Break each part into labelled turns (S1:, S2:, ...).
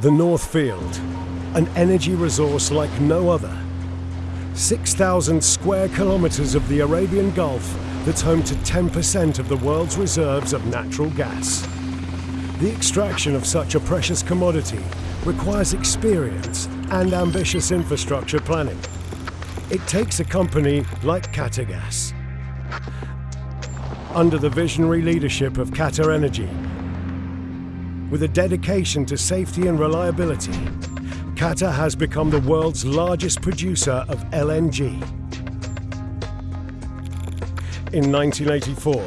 S1: The North Field, an energy resource like no other. 6,000 square kilometres of the Arabian Gulf that's home to 10% of the world's reserves of natural gas. The extraction of such a precious commodity requires experience and ambitious infrastructure planning. It takes a company like Qatargas. Under the visionary leadership of Qatar Energy, with a dedication to safety and reliability, Qatar has become the world's largest producer of LNG. In 1984,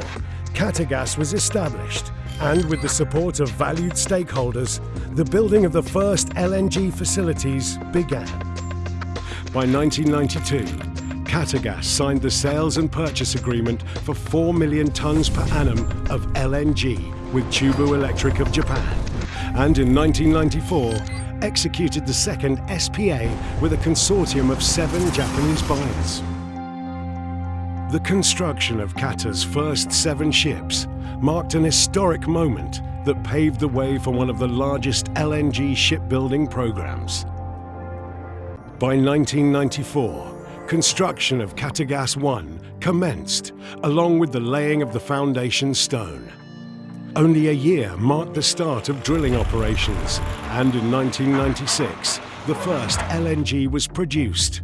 S1: Qatargas was established and with the support of valued stakeholders, the building of the first LNG facilities began. By 1992, Qatargas signed the sales and purchase agreement for 4 million tonnes per annum of LNG with Chubu Electric of Japan, and in 1994 executed the second SPA with a consortium of seven Japanese buyers. The construction of Qatar's first seven ships marked an historic moment that paved the way for one of the largest LNG shipbuilding programs. By 1994, construction of Qatargas 1 commenced, along with the laying of the foundation stone. Only a year marked the start of drilling operations, and in 1996, the first LNG was produced,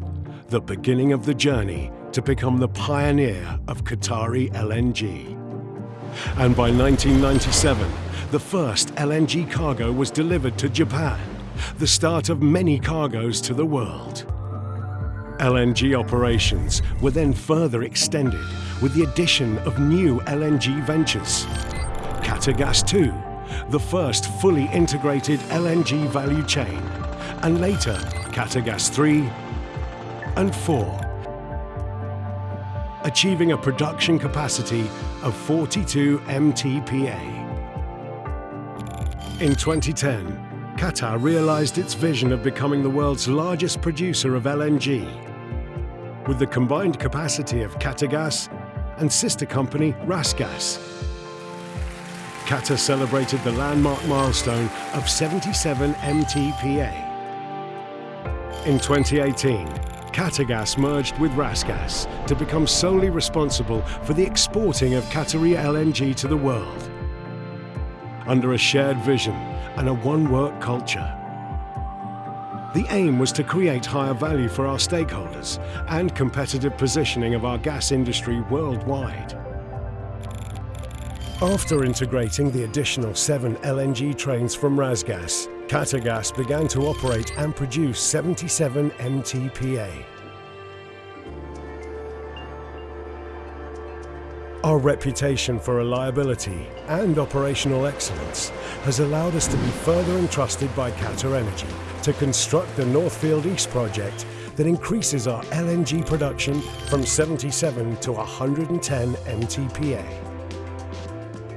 S1: the beginning of the journey to become the pioneer of Qatari LNG. And by 1997, the first LNG cargo was delivered to Japan, the start of many cargoes to the world. LNG operations were then further extended with the addition of new LNG ventures. Qatargas 2, the first fully integrated LNG value chain, and later Qatargas 3 and 4, achieving a production capacity of 42 MTPA. In 2010, Qatar realised its vision of becoming the world's largest producer of LNG, with the combined capacity of Qatargas and sister company Rasgas. Qatar celebrated the landmark milestone of 77 MTPA. In 2018, Qatargas merged with Rasgas to become solely responsible for the exporting of Qatari LNG to the world. Under a shared vision and a one-work culture. The aim was to create higher value for our stakeholders and competitive positioning of our gas industry worldwide. After integrating the additional seven LNG trains from Rasgas, Qatargas began to operate and produce 77 MTPA. Our reputation for reliability and operational excellence has allowed us to be further entrusted by Qatar Energy to construct the Northfield East project that increases our LNG production from 77 to 110 MTPA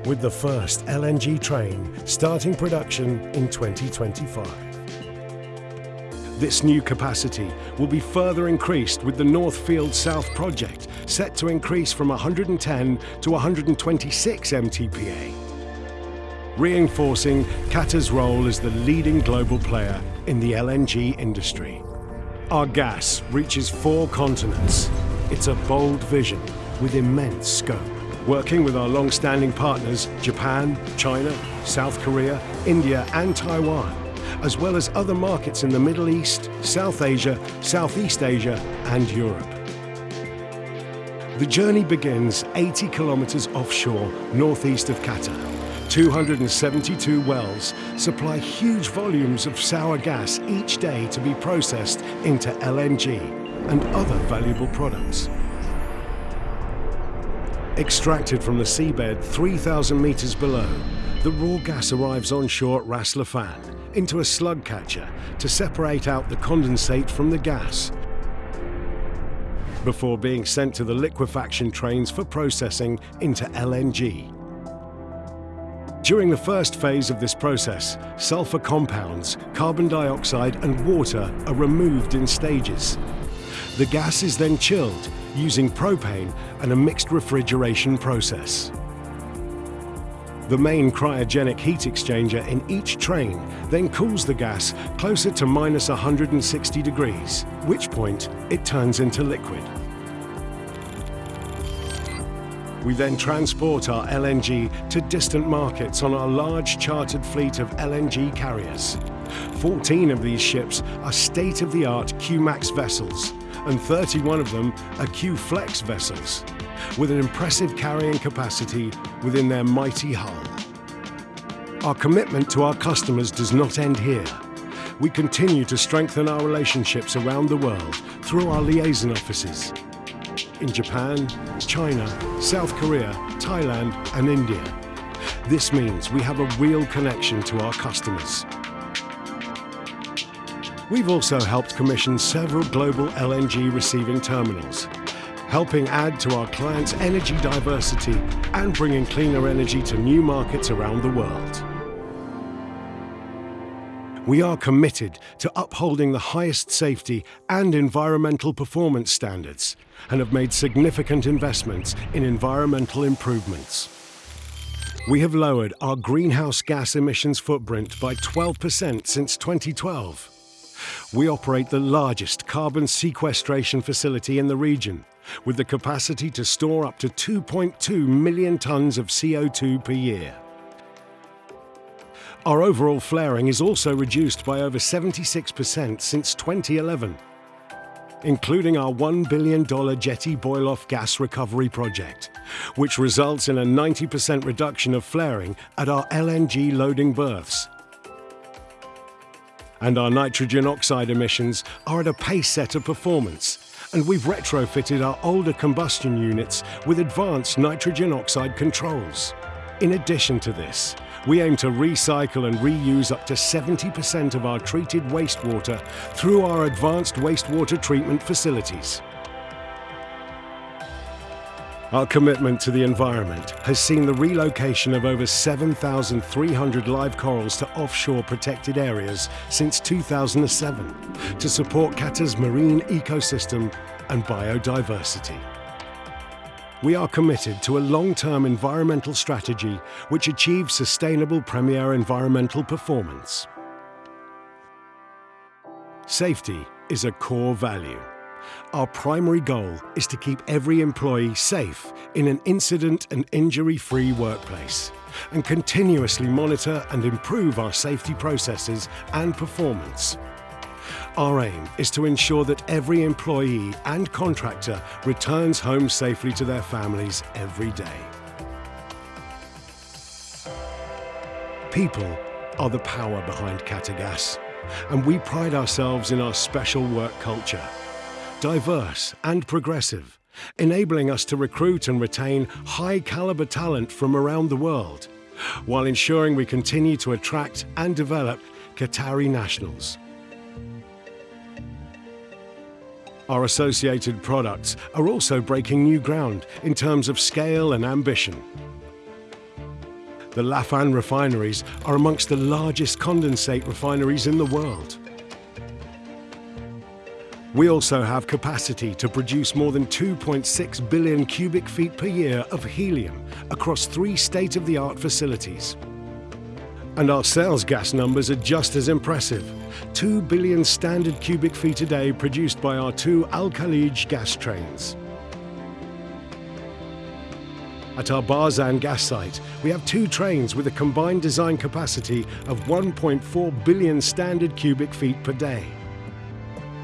S1: with the first LNG train starting production in 2025. This new capacity will be further increased with the Northfield South project, set to increase from 110 to 126 MTPA, reinforcing Qatar's role as the leading global player in the LNG industry. Our gas reaches four continents. It's a bold vision with immense scope working with our long-standing partners Japan, China, South Korea, India and Taiwan, as well as other markets in the Middle East, South Asia, Southeast Asia and Europe. The journey begins 80 kilometers offshore, northeast of Qatar. 272 wells supply huge volumes of sour gas each day to be processed into LNG and other valuable products. Extracted from the seabed 3,000 metres below, the raw gas arrives onshore at Ras Laffan into a slug catcher to separate out the condensate from the gas before being sent to the liquefaction trains for processing into LNG. During the first phase of this process, sulfur compounds, carbon dioxide and water are removed in stages. The gas is then chilled using propane and a mixed refrigeration process. The main cryogenic heat exchanger in each train then cools the gas closer to minus 160 degrees, which point it turns into liquid. We then transport our LNG to distant markets on our large chartered fleet of LNG carriers. 14 of these ships are state-of-the-art Q-Max vessels, and 31 of them are Q-Flex vessels, with an impressive carrying capacity within their mighty hull. Our commitment to our customers does not end here. We continue to strengthen our relationships around the world through our liaison offices in Japan, China, South Korea, Thailand and India. This means we have a real connection to our customers. We've also helped commission several global LNG receiving terminals, helping add to our clients' energy diversity and bringing cleaner energy to new markets around the world. We are committed to upholding the highest safety and environmental performance standards and have made significant investments in environmental improvements. We have lowered our greenhouse gas emissions footprint by 12% since 2012. We operate the largest carbon sequestration facility in the region, with the capacity to store up to 2.2 million tons of CO2 per year. Our overall flaring is also reduced by over 76% since 2011, including our $1 billion Jetty Boil-Off gas recovery project, which results in a 90% reduction of flaring at our LNG loading berths. And our nitrogen oxide emissions are at a pace-setter performance, and we've retrofitted our older combustion units with advanced nitrogen oxide controls. In addition to this, we aim to recycle and reuse up to 70% of our treated wastewater through our advanced wastewater treatment facilities. Our commitment to the environment has seen the relocation of over 7,300 live corals to offshore protected areas since 2007 to support Qatar's marine ecosystem and biodiversity. We are committed to a long-term environmental strategy which achieves sustainable premier environmental performance. Safety is a core value. Our primary goal is to keep every employee safe in an incident and injury-free workplace and continuously monitor and improve our safety processes and performance. Our aim is to ensure that every employee and contractor returns home safely to their families every day. People are the power behind Qatargas, and we pride ourselves in our special work culture, diverse and progressive, enabling us to recruit and retain high-caliber talent from around the world while ensuring we continue to attract and develop Qatari nationals. Our associated products are also breaking new ground in terms of scale and ambition. The Laffan refineries are amongst the largest condensate refineries in the world. We also have capacity to produce more than 2.6 billion cubic feet per year of helium across three state-of-the-art facilities. And our sales gas numbers are just as impressive. 2 billion standard cubic feet a day produced by our two Al Khalij gas trains. At our Barzan gas site, we have two trains with a combined design capacity of 1.4 billion standard cubic feet per day.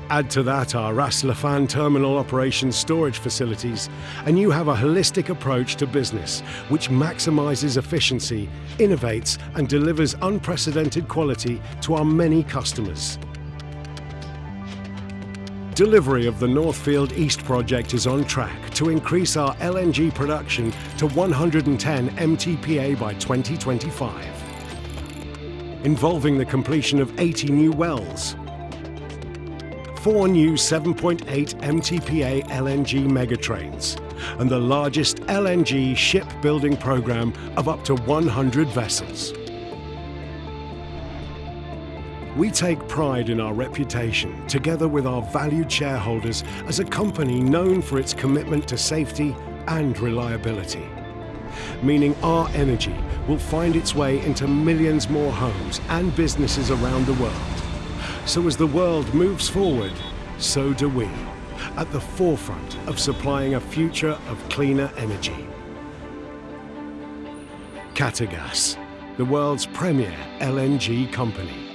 S1: Add to that our Ras Laffan terminal operations storage facilities, and you have a holistic approach to business which maximizes efficiency, innovates, and delivers unprecedented quality to our many customers. Delivery of the Northfield East project is on track to increase our LNG production to 110 MTPA by 2025, involving the completion of 80 new wells, four new 7.8 MTPA LNG mega trains, and the largest LNG shipbuilding program of up to 100 vessels. We take pride in our reputation, together with our valued shareholders, as a company known for its commitment to safety and reliability. meaning our energy will find its way into millions more homes and businesses around the world. So as the world moves forward, so do we, at the forefront of supplying a future of cleaner energy. Qatargas, the world's premier LNG company.